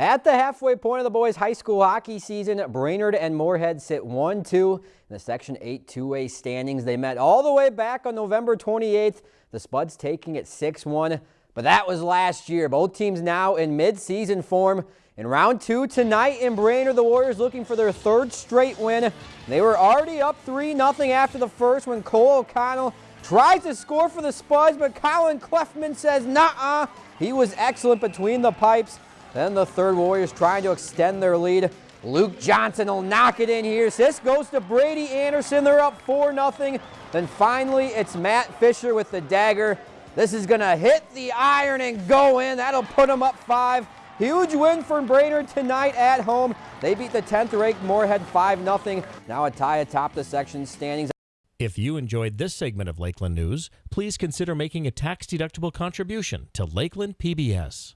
At the halfway point of the boys' high school hockey season, Brainerd and Moorhead sit 1-2 in the Section 8 2A standings. They met all the way back on November 28th. The Spuds taking it 6-1, but that was last year. Both teams now in mid-season form. In round two tonight in Brainerd, the Warriors looking for their third straight win. They were already up 3-0 after the first when Cole O'Connell tries to score for the Spuds, but Colin Clefman says nah-uh. He was excellent between the pipes. Then the third Warriors trying to extend their lead. Luke Johnson will knock it in here. This goes to Brady Anderson. They're up 4-0. Then finally, it's Matt Fisher with the dagger. This is going to hit the iron and go in. That'll put them up five. Huge win for Brainerd tonight at home. They beat the 10th ranked Moorhead 5-0. Now a tie atop the section standings. If you enjoyed this segment of Lakeland News, please consider making a tax-deductible contribution to Lakeland PBS.